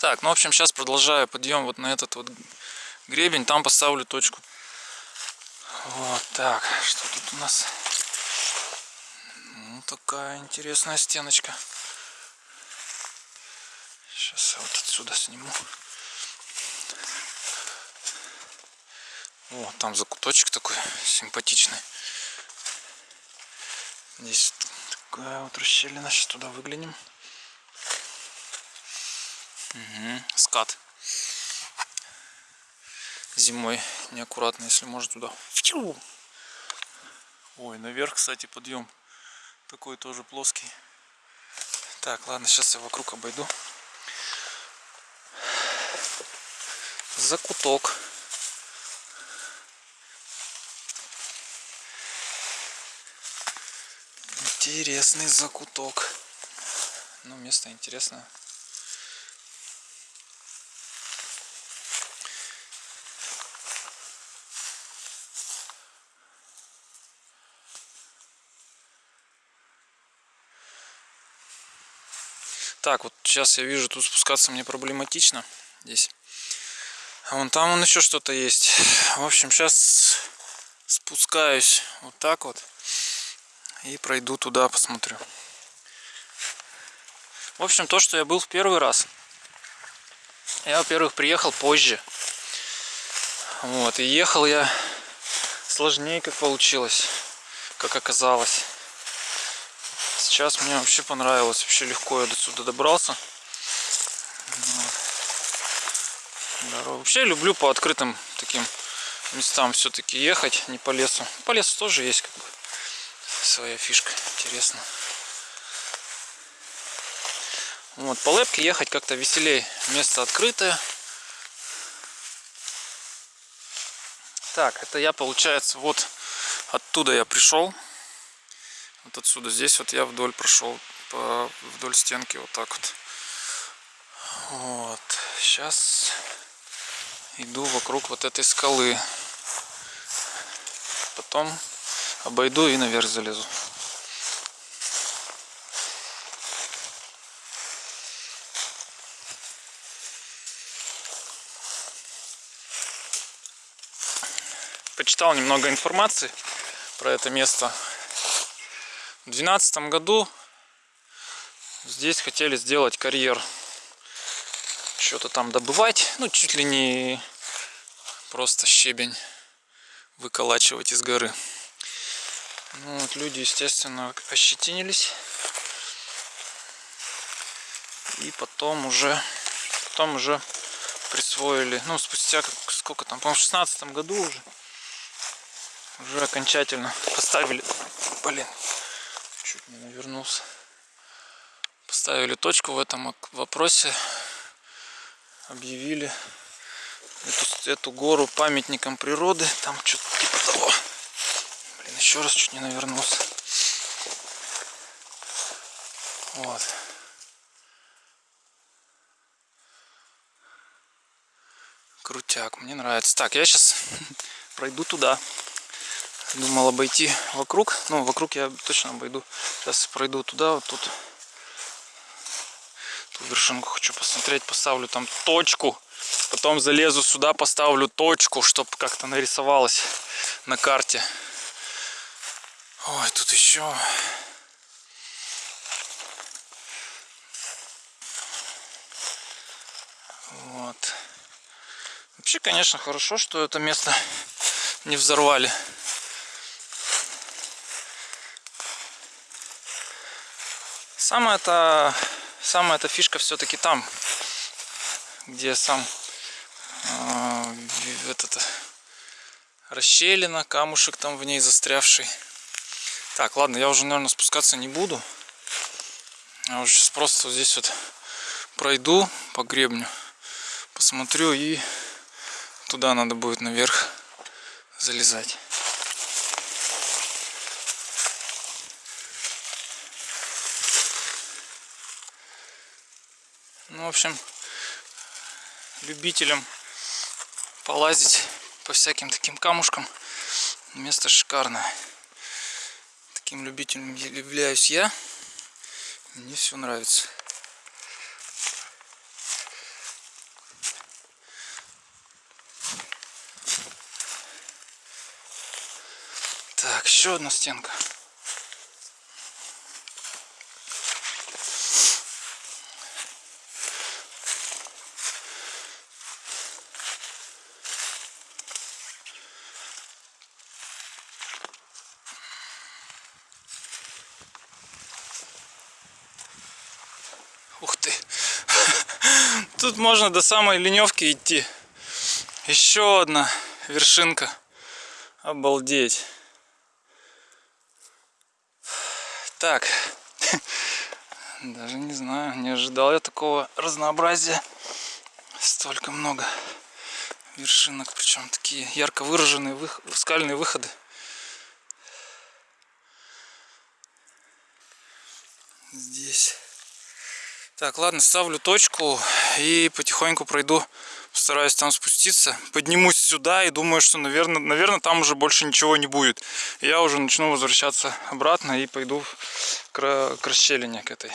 Так, ну в общем сейчас продолжаю подъем вот на этот вот гребень, там поставлю точку. Вот так, что тут у нас? Ну такая интересная стеночка. Сейчас я вот отсюда сниму. О, там закуточек такой симпатичный. Здесь такая вот расщелина. Сейчас туда выглянем. Угу. Скат. Зимой неаккуратно, если может туда. Ой, наверх, кстати, подъем. Такой тоже плоский. Так, ладно, сейчас я вокруг обойду. Закуток. Интересный закуток. Ну, место интересное. Так, вот сейчас я вижу, тут спускаться мне проблематично. Здесь. А вон там вон еще что-то есть. В общем, сейчас спускаюсь вот так вот. И пройду туда, посмотрю. В общем, то, что я был в первый раз. Я, во-первых, приехал позже. Вот, и ехал я сложнее, как получилось, как оказалось. Сейчас мне вообще понравилось, вообще легко я до сюда добрался. Вот. Вообще люблю по открытым таким местам все-таки ехать, не по лесу. По лесу тоже есть как бы своя фишка, интересно. Вот, по лепке ехать как-то веселее, место открытое. Так, это я, получается, вот оттуда я пришел. Вот отсюда, здесь вот я вдоль прошел, по, вдоль стенки вот так вот. Вот, сейчас иду вокруг вот этой скалы. Потом обойду и наверх залезу. Почитал немного информации про это место. В 2012 году здесь хотели сделать карьер. Что-то там добывать. Ну, чуть ли не просто щебень выколачивать из горы. Ну, вот люди, естественно, ощетинились. И потом уже, потом уже присвоили, ну, спустя сколько там, по-моему, в 16 году уже, уже окончательно поставили, блин, навернулся, поставили точку в этом вопросе, объявили эту, эту гору памятником природы, там что-то типа того. Блин, еще раз чуть не навернулся. Вот. Крутяк, мне нравится. Так, я сейчас пройду туда. Думал обойти вокруг. Ну, вокруг я точно обойду. Сейчас пройду туда, вот тут. Ту вершинку хочу посмотреть. Поставлю там точку. Потом залезу сюда, поставлю точку, чтобы как-то нарисовалось на карте. Ой, тут еще... Вот. Вообще, конечно, хорошо, что это место не взорвали. Самая эта, самая эта фишка все-таки там, где сам э, этот расщелина, камушек там в ней застрявший. Так, ладно, я уже, наверное, спускаться не буду. Я уже сейчас просто здесь вот пройду по гребню, посмотрю и туда надо будет наверх залезать. в общем, любителям полазить по всяким таким камушкам. Место шикарное. Таким любителем являюсь я. Мне все нравится. Так, еще одна стенка. Можно до самой леневки идти. Еще одна вершинка. Обалдеть. Так. Даже не знаю, не ожидал я такого разнообразия. Столько много вершинок, причем такие ярко выраженные вых... скальные выходы. Здесь. Так, ладно, ставлю точку и потихоньку пройду, постараюсь там спуститься. Поднимусь сюда и думаю, что, наверное, наверное там уже больше ничего не будет. Я уже начну возвращаться обратно и пойду к, к расщелине к этой.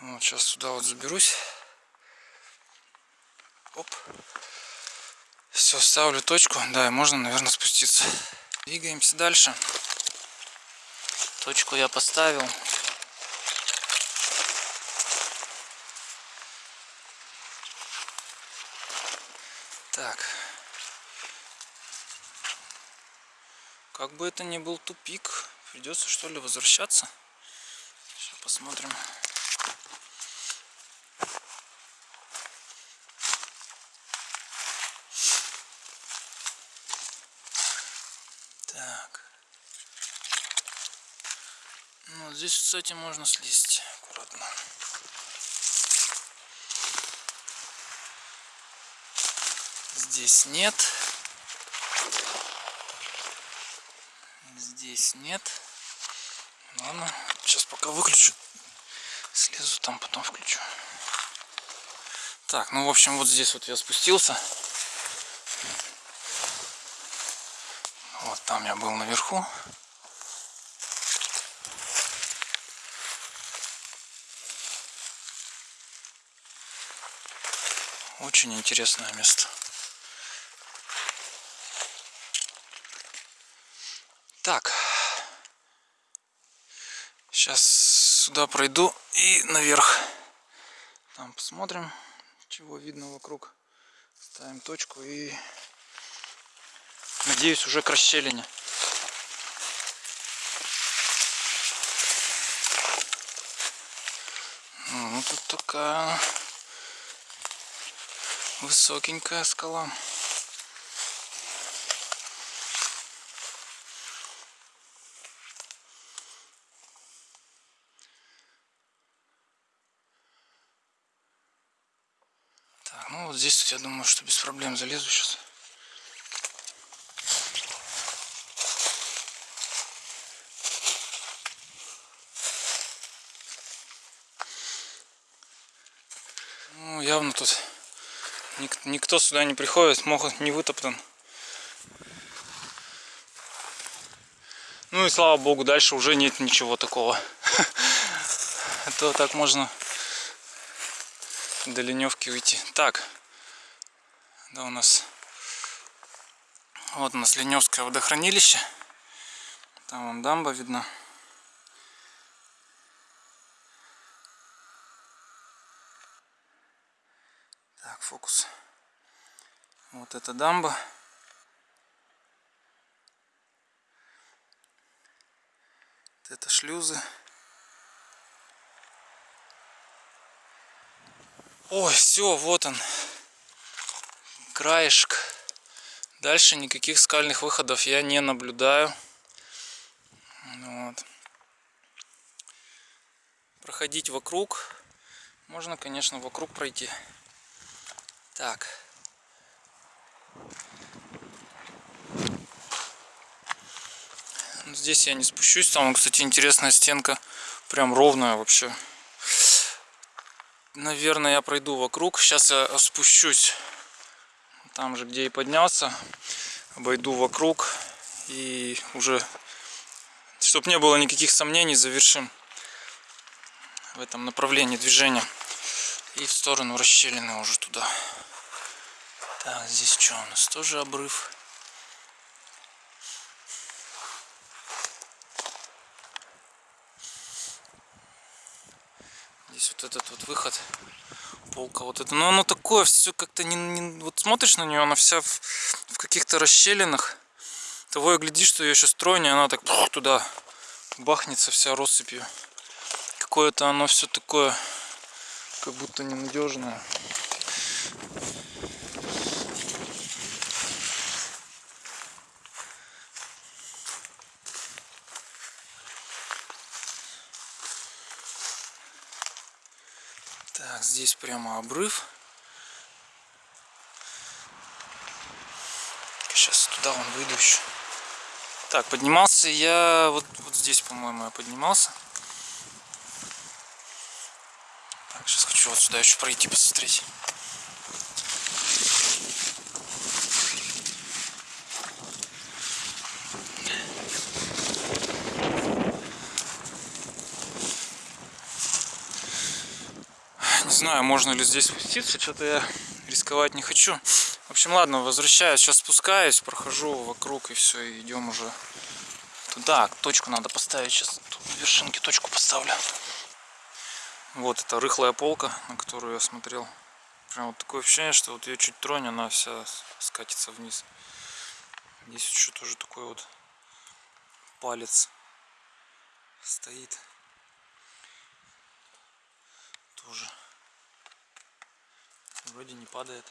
Вот, сейчас сюда вот заберусь. Оп. Все, ставлю точку. Да, и можно, наверное, спуститься. Двигаемся дальше. Точку я поставил. Так. Как бы это ни был тупик, придется что ли возвращаться. Сейчас посмотрим. Так. Ну, здесь, кстати, можно слезть аккуратно. Здесь нет. Здесь нет. Ладно, сейчас пока выключу. Слезу там, потом включу. Так, ну в общем, вот здесь вот я спустился. Вот там я был наверху. Очень интересное место. Так. Сейчас сюда пройду и наверх. Там посмотрим, чего видно вокруг. Ставим точку и надеюсь уже к расщелине. Ну, тут такая высокенькая скала. Здесь я думаю, что без проблем залезу сейчас. Ну, явно тут ник никто сюда не приходит, могут не вытоптан. Ну и слава богу, дальше уже нет ничего такого. То так можно до леневки уйти. Так, да у нас вот у нас Леневское водохранилище. Там вон дамба видна. Так, фокус. Вот эта дамба. Вот это шлюзы. Ой, все, вот он. Краешек. Дальше никаких скальных выходов я не наблюдаю. Вот. Проходить вокруг. Можно, конечно, вокруг пройти. Так. Здесь я не спущусь. Там, кстати, интересная стенка. Прям ровная вообще. Наверное, я пройду вокруг. Сейчас я спущусь там же где и поднялся обойду вокруг и уже чтобы не было никаких сомнений завершим в этом направлении движения. И в сторону расщелины уже туда. Так здесь что у нас? Тоже обрыв. Здесь вот этот вот выход. Полка вот это. Но оно такое все как-то не, не... Вот смотришь на нее, она вся в, в каких-то расщелинах. Того и гляди, что ее сейчас тройня, она так пух, туда бахнется вся россыпью. Какое-то оно все такое, как будто ненадежное. Так, здесь прямо обрыв. Сейчас туда он выйду еще. Так, поднимался я вот, вот здесь, по-моему, я поднимался. Так, сейчас хочу вот сюда еще пройти, посмотреть. Знаю, можно ли здесь спуститься, что-то я рисковать не хочу. В общем, ладно, возвращаюсь, сейчас спускаюсь, прохожу вокруг и все, и идем уже туда. Точку надо поставить, сейчас тут на вершинке точку поставлю. Вот эта рыхлая полка, на которую я смотрел. Прям вот такое ощущение, что вот ее чуть тронь, она вся скатится вниз. Здесь еще тоже такой вот палец стоит. Тоже вроде не падает.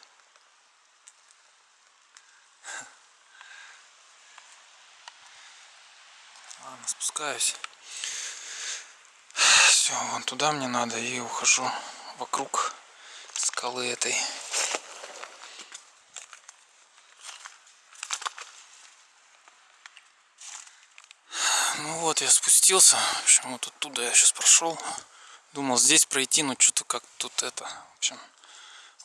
Ладно, спускаюсь. Все, вон туда мне надо и ухожу вокруг скалы этой. Ну вот, я спустился. В общем, вот оттуда я сейчас прошел. Думал здесь пройти, но что-то как тут это. В общем,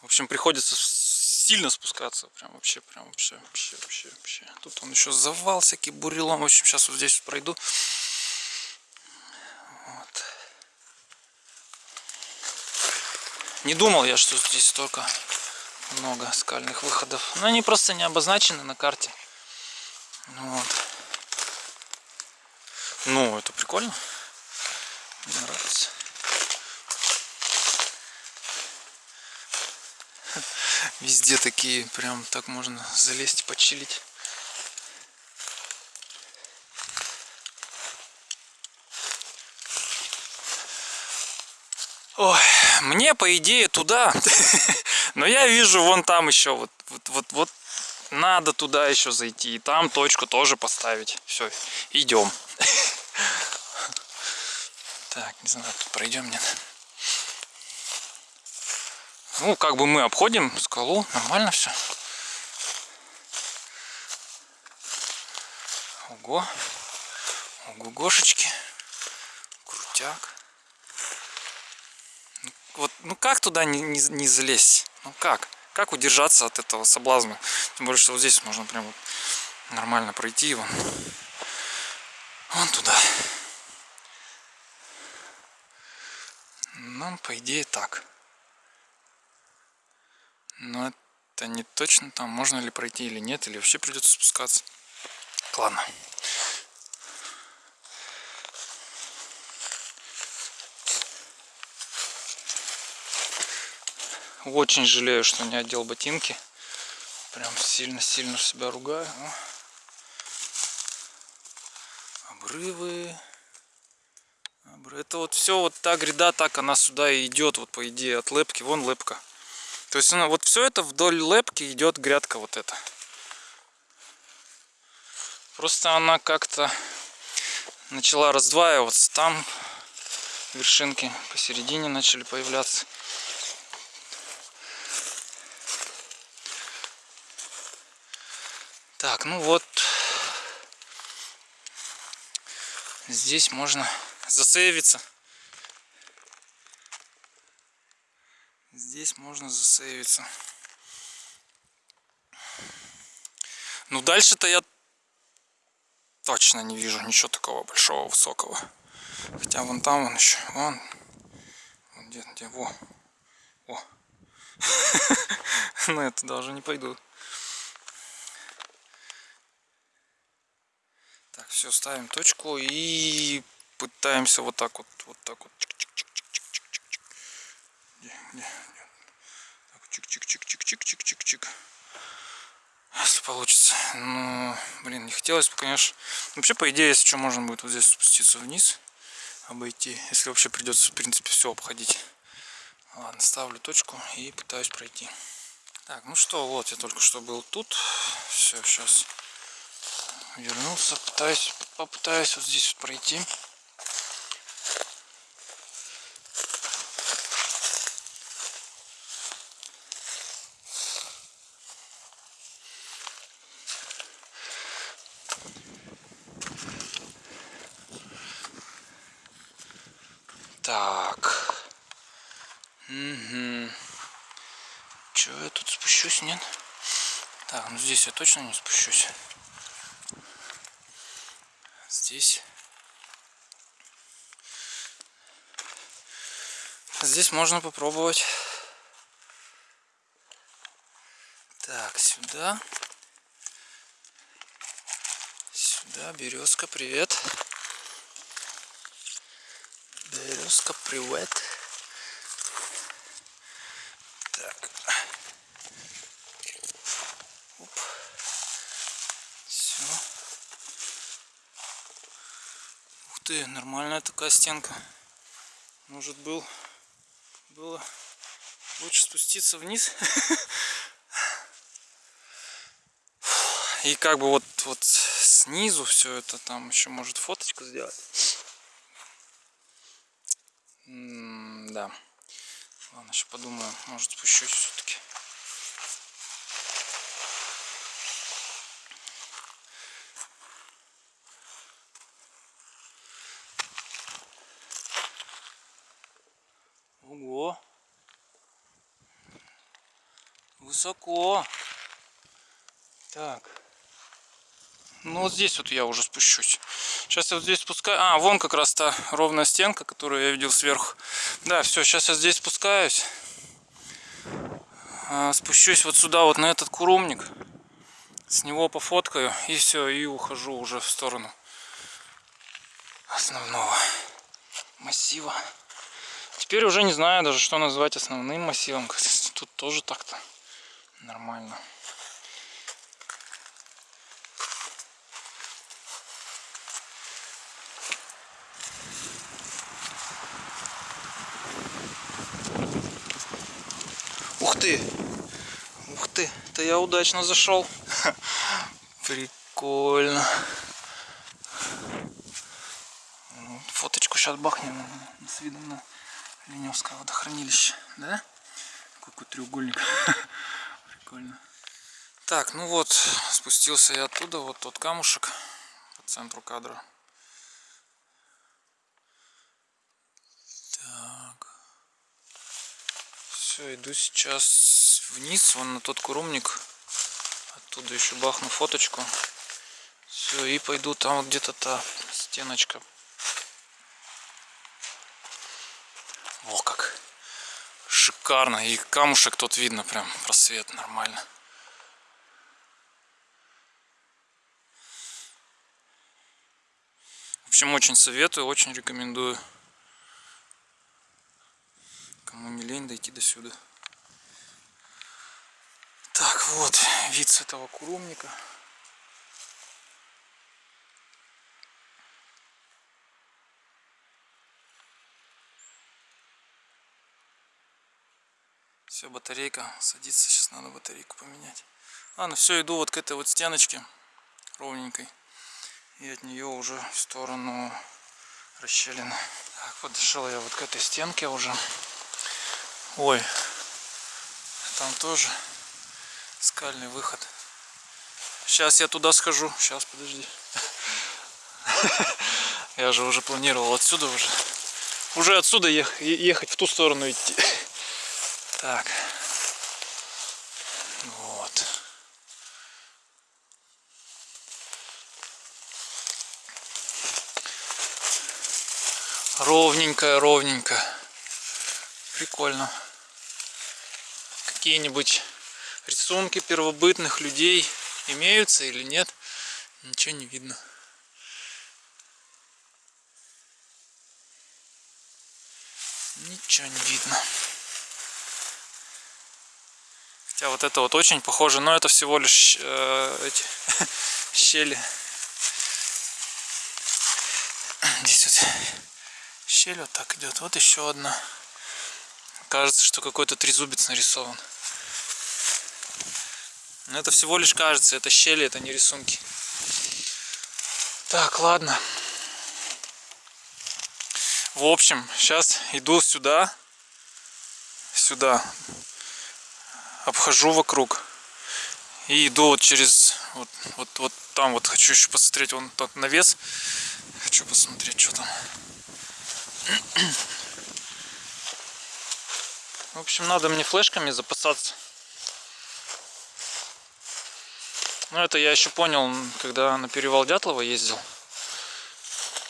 в общем, приходится сильно спускаться. Прям вообще, прям вообще, вообще, вообще, вообще. Тут он еще завал всякий бурелом. В общем, сейчас вот здесь пройду. Вот. Не думал я, что здесь столько много скальных выходов. Но они просто не обозначены на карте. Вот. Ну, это прикольно. Мне нравится. Везде такие, прям так можно залезть почилить. Ой, мне по идее туда, но я вижу вон там еще вот, вот, вот, вот надо туда еще зайти и там точку тоже поставить. Все, идем. Так, не знаю, тут пройдем нет. Ну, как бы мы обходим скалу, нормально все. Ого. Ого-гошечки. Крутяк. Ну, вот, ну как туда не, не, не залезть? Ну как? Как удержаться от этого соблазна? Тем более, что вот здесь можно прям вот нормально пройти его. Вон туда. Ну, по идее, так. Но это не точно там, можно ли пройти или нет, или вообще придется спускаться. Ладно. Очень жалею, что не одел ботинки. Прям сильно-сильно себя ругаю. Обрывы. Это вот все, вот та гряда, так она сюда и идет, вот по идее, от лепки. Вон лепка. То есть она, вот все это вдоль лепки идет грядка вот эта. Просто она как-то начала раздваиваться. Там вершинки посередине начали появляться. Так, ну вот. Здесь можно засейвиться. Здесь можно засейвиться. Ну дальше-то я точно не вижу ничего такого большого, высокого. Хотя вон там он еще, вон, вон где, где, во, о. Но это даже не пойду. Так, все, ставим точку и пытаемся вот так вот, вот так вот. Чик-чик-чик-чик-чик-чик-чик-чик. Если получится. Ну, блин, не хотелось бы, конечно. Вообще, по идее, если что, можно будет вот здесь спуститься вниз, обойти. Если вообще придется, в принципе, все обходить. Ладно, ставлю точку и пытаюсь пройти. Так, ну что, вот я только что был тут. Все, сейчас вернулся, пытаюсь, попытаюсь вот здесь вот пройти. Так. Угу. Че, я тут спущусь, нет? Так, ну здесь я точно не спущусь. Здесь. Здесь можно попробовать. Так, сюда. Сюда, березка, привет. Березка, привет. Так. Оп. Все. Ух ты, нормальная такая стенка. Может был было лучше спуститься вниз. И как бы вот, вот снизу все это там еще может фоточку сделать. Да. Ладно, еще подумаю, может спущусь все-таки. Ого! Высоко! Так. Ну вот здесь вот я уже спущусь. Сейчас я вот здесь спускаю. А, вон как раз та ровная стенка, которую я видел сверху. Да, все, сейчас я здесь спускаюсь. А, спущусь вот сюда, вот на этот курумник. С него пофоткаю и все, и ухожу уже в сторону основного массива. Теперь уже не знаю даже, что назвать основным массивом. Тут тоже так-то нормально. Ты! Ух ты! Это я удачно зашел. Прикольно. Ну, фоточку сейчас бахнем с видом на Леневское водохранилище. Да? Какой треугольник. Прикольно. Так, ну вот, спустился я оттуда. Вот тот камушек по центру кадра. Все, иду сейчас вниз, вон на тот курумник. Оттуда еще бахну фоточку. Все, и пойду там вот где-то та стеночка. О, как шикарно. И камушек тут видно прям просвет нормально. В общем, очень советую, очень рекомендую. Кому не лень дойти до сюда. Так, вот вид с этого курумника. Все, батарейка садится, сейчас надо батарейку поменять. Ладно, все, иду вот к этой вот стеночке ровненькой. И от нее уже в сторону расщелины. Так, подошел я вот к этой стенке уже. Ой, там тоже скальный выход. Сейчас я туда схожу. Сейчас, подожди. Я же уже планировал отсюда уже. Уже отсюда ехать, в ту сторону идти. Так. Вот. Ровненько, ровненько. Прикольно. Какие-нибудь рисунки первобытных людей имеются или нет? Ничего не видно. Ничего не видно. Хотя вот это вот очень похоже, но это всего лишь э, эти щели. Здесь вот щель вот так идет. Вот еще одна. Кажется, что какой-то трезубец нарисован. Но это всего лишь кажется, это щели, это не рисунки. Так, ладно. В общем, сейчас иду сюда. Сюда. Обхожу вокруг. И иду вот через... Вот, вот, вот там вот хочу еще посмотреть. Вон тот навес. Хочу посмотреть, что там. В общем, надо мне флешками запасаться. Ну, это я еще понял, когда на перевал Дятлова ездил.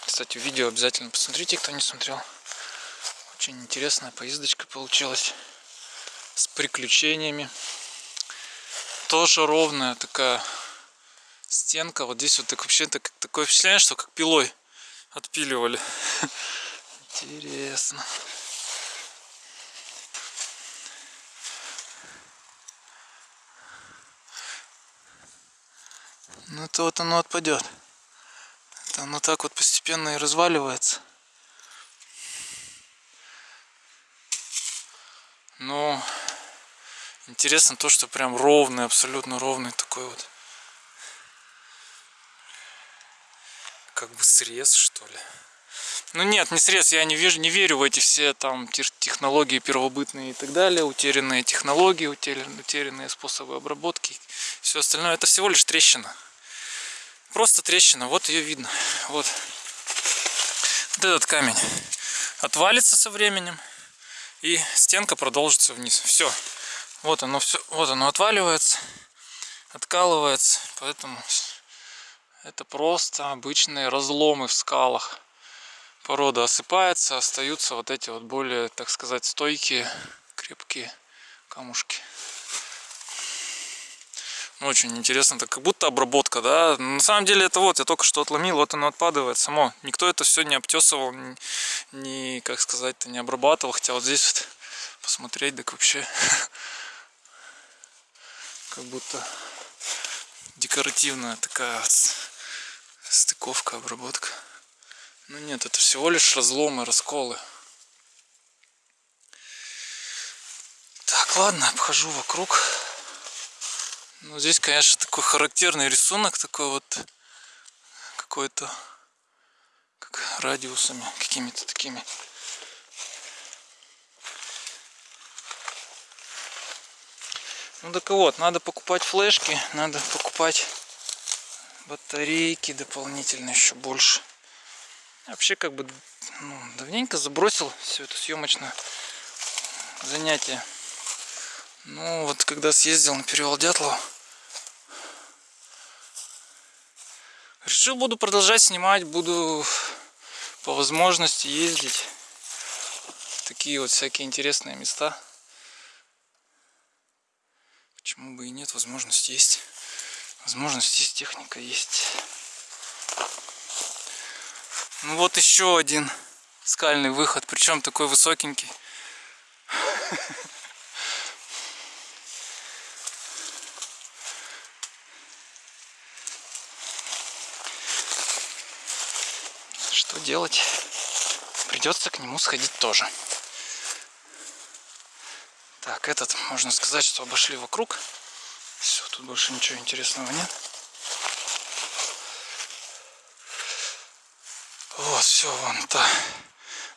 Кстати, видео обязательно посмотрите, кто не смотрел. Очень интересная поездочка получилась. С приключениями. Тоже ровная такая стенка. Вот здесь вот так вообще так, такое впечатление, что как пилой отпиливали. Интересно. Ну это вот оно отпадет. Это оно так вот постепенно и разваливается. Но интересно то, что прям ровный, абсолютно ровный такой вот. Как бы срез, что ли. Ну нет, не срез, я не, вижу, не верю в эти все там технологии первобытные и так далее, утерянные технологии, утерянные способы обработки, все остальное. Это всего лишь трещина. Просто трещина, вот ее видно. Вот. вот этот камень отвалится со временем и стенка продолжится вниз. Все. Вот оно все, вот оно отваливается, откалывается, поэтому это просто обычные разломы в скалах. Порода осыпается, остаются вот эти вот более, так сказать, стойкие, крепкие камушки. Очень интересно, это как будто обработка, да. На самом деле это вот, я только что отломил, вот оно отпадывает само. Никто это все не обтесывал, не, не как сказать-то, не обрабатывал. Хотя вот здесь вот посмотреть, так вообще как будто декоративная такая вот стыковка, обработка. Ну нет, это всего лишь разломы, расколы. Так, ладно, обхожу вокруг. Ну, здесь, конечно, такой характерный рисунок, такой вот какой-то, как радиусами какими-то такими. Ну так вот, надо покупать флешки, надо покупать батарейки дополнительно еще больше. Вообще как бы ну, давненько забросил все это съемочное занятие. Ну вот когда съездил на перевал Дятлова, решил буду продолжать снимать, буду по возможности ездить в такие вот всякие интересные места. Почему бы и нет, возможность есть. Возможность есть, техника есть. Ну вот еще один скальный выход, причем такой высокенький. Что делать? Придется к нему сходить тоже. Так, этот, можно сказать, что обошли вокруг. Все, тут больше ничего интересного нет. Вот, все, вон та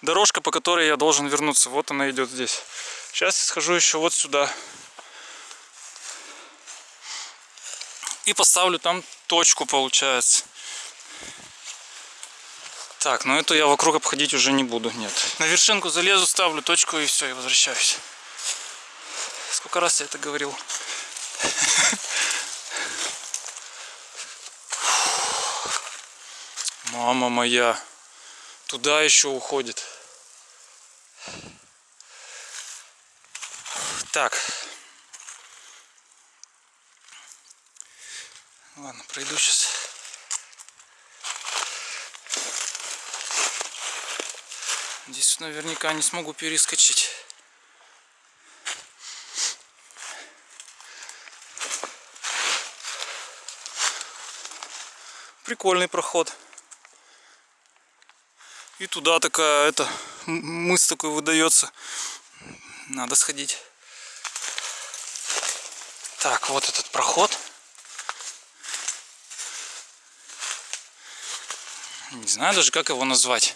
дорожка, по которой я должен вернуться. Вот она идет здесь. Сейчас я схожу еще вот сюда. И поставлю там точку, получается. Так, ну эту я вокруг обходить уже не буду, нет. На вершинку залезу, ставлю точку и все, и возвращаюсь. Сколько раз я это говорил? Мама моя, туда еще уходит. Так. Ладно, пройду сейчас. Здесь наверняка не смогу перескочить. Прикольный проход. И туда такая, это, мыс такой выдается. Надо сходить. Так, вот этот проход. Не знаю даже, как его назвать.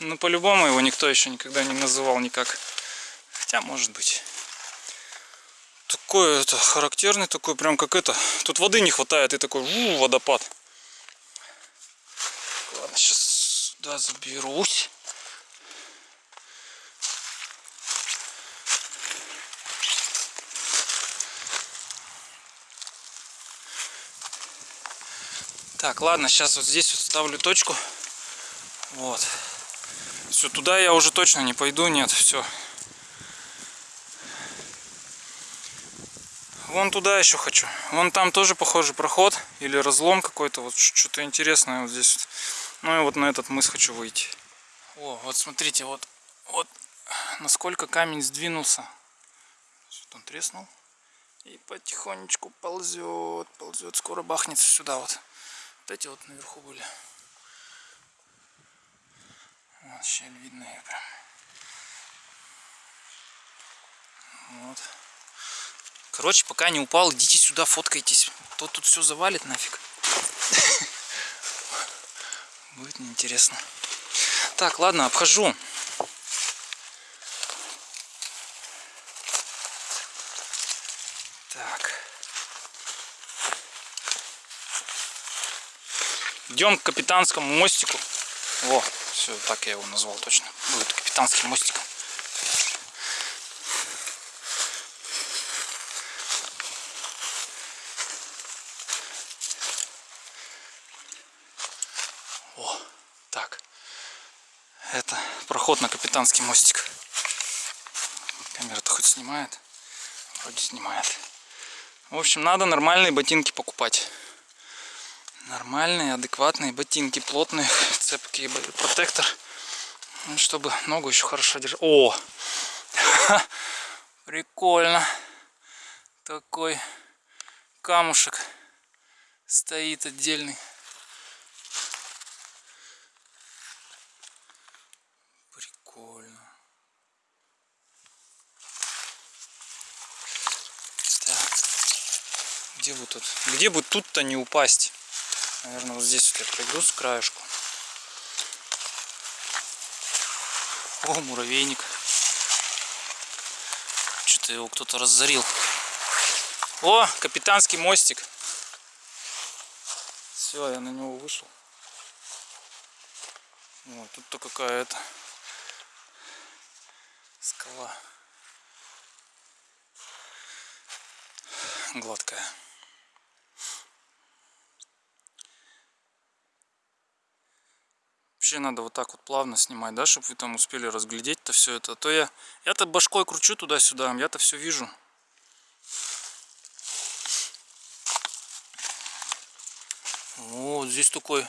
Ну, по-любому его никто еще никогда не называл никак. Хотя, может быть. Такой это характерный, такой прям как это. Тут воды не хватает, и такой у, водопад. Ладно, сейчас сюда заберусь. Так, ладно, сейчас вот здесь вот ставлю точку. Вот. Все, туда я уже точно не пойду, нет, все. Вон туда еще хочу. Вон там тоже похожий проход или разлом какой-то. Вот что-то интересное вот здесь. Ну и вот на этот мыс хочу выйти. О, вот смотрите, вот, вот насколько камень сдвинулся. Вот он треснул. И потихонечку ползет, ползет. Скоро бахнется сюда вот. Вот эти вот наверху были. Щель видно ее прям. Вот. Короче, пока не упал, идите сюда, фоткайтесь. То тут все завалит нафиг. Будет неинтересно. Так, ладно, обхожу. Идем к капитанскому мостику. Во, все, так я его назвал точно. Будет капитанским мостиком. О, так. Это проход на капитанский мостик. Камера-то хоть снимает? Вроде снимает. В общем, надо нормальные ботинки покупать нормальные, адекватные ботинки, плотные, цепкие, протектор, ну, чтобы ногу еще хорошо держать. О, прикольно, такой камушек стоит отдельный. Прикольно. Так, где бы тут, где бы тут-то не упасть? Наверное, вот здесь вот я пройду с краешку. О, муравейник. Что-то его кто-то разорил. О, капитанский мостик. Все, я на него вышел. Вот, тут-то какая-то скала. Гладкая. Вообще надо вот так вот плавно снимать, да, чтобы вы там успели разглядеть-то все это. А то я, я-то башкой кручу туда-сюда, я-то все вижу. Вот здесь такой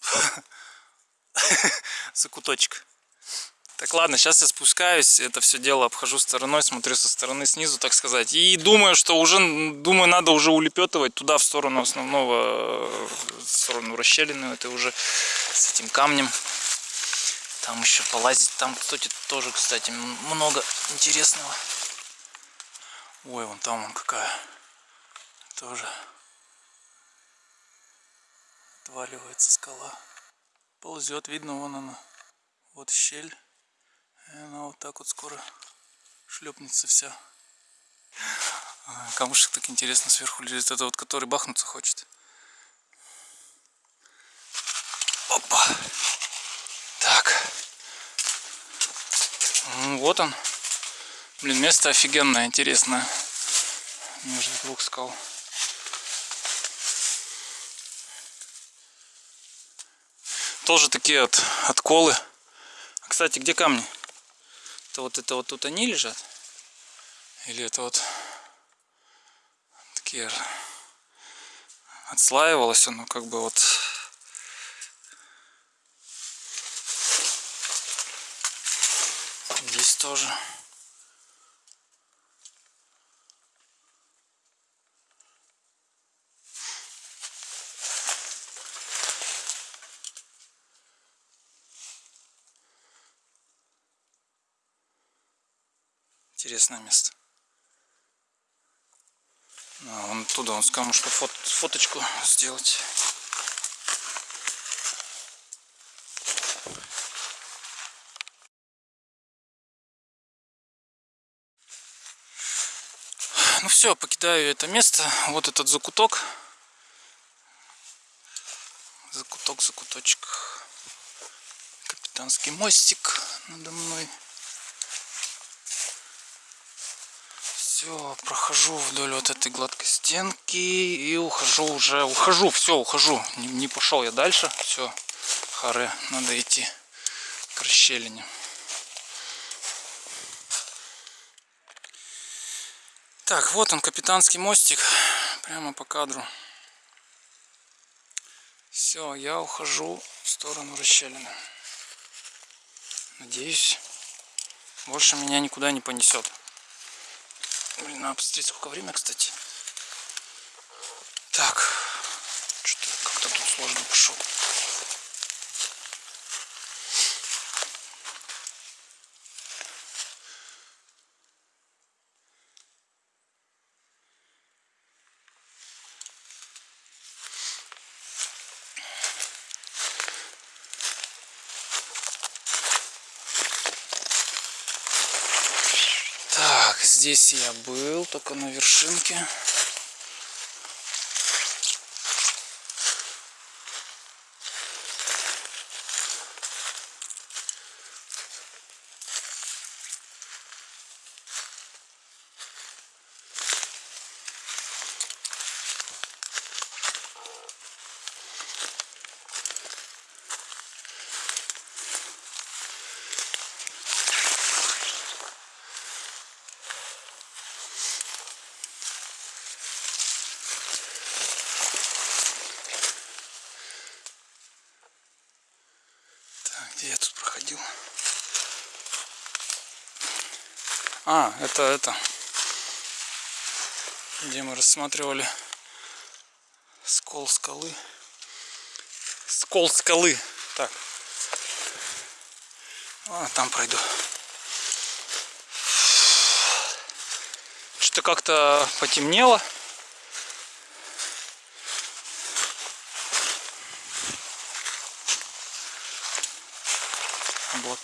закуточек. Так, ладно, сейчас я спускаюсь, это все дело обхожу стороной, смотрю со стороны снизу, так сказать. И думаю, что уже, думаю, надо уже улепетывать туда, в сторону основного, в сторону расщелины, это уже с этим камнем. Там еще полазить, там, кстати, тоже, кстати, много интересного. Ой, вон там вон какая. Тоже отваливается скала. Ползет, видно, вон она. Вот щель. И она вот так вот скоро шлепнется вся. Камушек так интересно сверху лежит. Это вот который бахнуться хочет. Опа. Так. Ну, вот он. Блин, место офигенное, интересное. Между двух скал. Тоже такие от отколы. Кстати, где камни? Это вот это вот тут они лежат? Или это вот такие отслаивалось оно как бы вот здесь тоже Интересное место. А, вон оттуда, он с камушка фот, фоточку сделать. Ну все, покидаю это место. Вот этот закуток. Закуток, закуточек. Капитанский мостик надо мной. Все, прохожу вдоль вот этой гладкой стенки и ухожу уже. Ухожу, все, ухожу. Не, не пошел я дальше. Все, харе, надо идти к расщелине. Так, вот он, капитанский мостик, прямо по кадру. Все, я ухожу в сторону расщелины. Надеюсь, больше меня никуда не понесет. Блин, надо посмотреть, сколько время, кстати. Так, что-то как-то тут сложно пошел. Здесь я был, только на вершинке. Где я тут проходил? А, это это. Где мы рассматривали скол скалы. Скол скалы. Так. А, там пройду. Что-то как-то потемнело.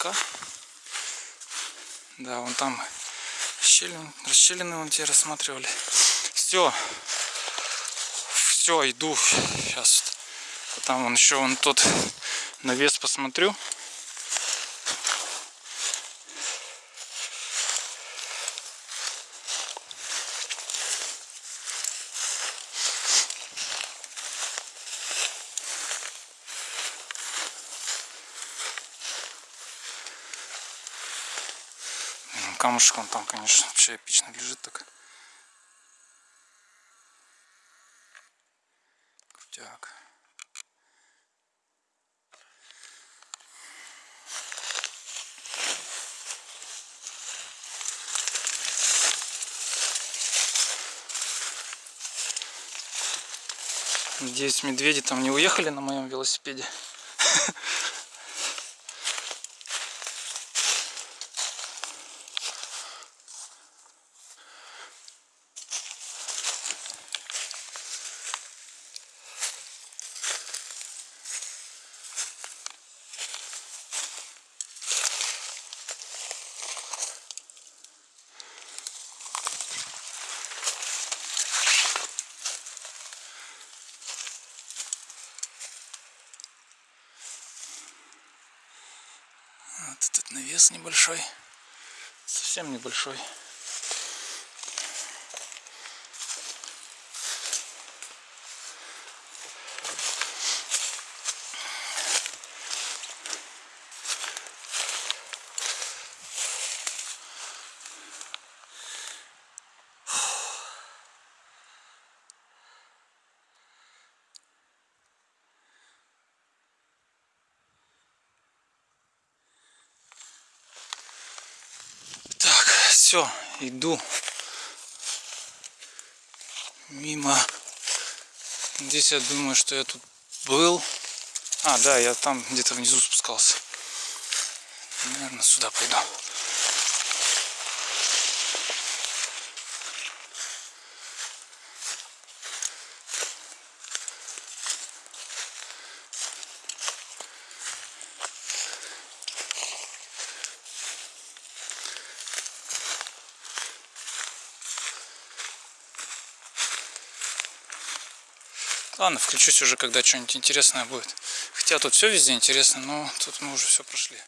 Облака. Да, вон там щелин, расщелины вон те рассматривали. Все. Все, иду. Сейчас. Там вон еще вон тот навес посмотрю. Камушек он там, конечно, вообще эпично лежит так. Крутяк. Надеюсь, медведи там не уехали на моем велосипеде. Вот навес небольшой. Совсем небольшой. Все, иду мимо. Здесь я думаю, что я тут был. А, да, я там где-то внизу спускался. Наверное, сюда пойду. Ладно, включусь уже, когда что-нибудь интересное будет. Хотя тут все везде интересно, но тут мы уже все прошли.